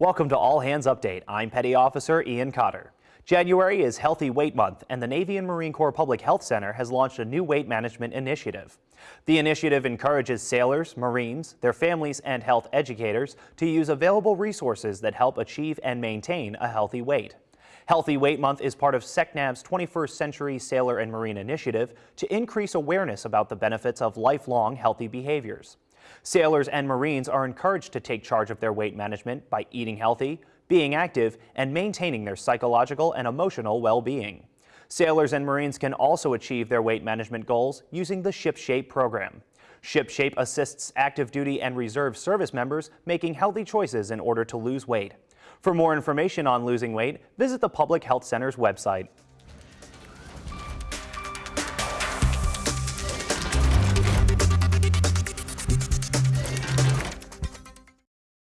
Welcome to All Hands Update. I'm Petty Officer Ian Cotter. January is Healthy Weight Month, and the Navy and Marine Corps Public Health Center has launched a new weight management initiative. The initiative encourages sailors, Marines, their families, and health educators to use available resources that help achieve and maintain a healthy weight. Healthy Weight Month is part of SECNAV's 21st Century Sailor and Marine Initiative to increase awareness about the benefits of lifelong healthy behaviors. Sailors and Marines are encouraged to take charge of their weight management by eating healthy, being active, and maintaining their psychological and emotional well-being. Sailors and Marines can also achieve their weight management goals using the ShipShape program. ShipShape assists active duty and reserve service members making healthy choices in order to lose weight. For more information on losing weight, visit the Public Health Center's website.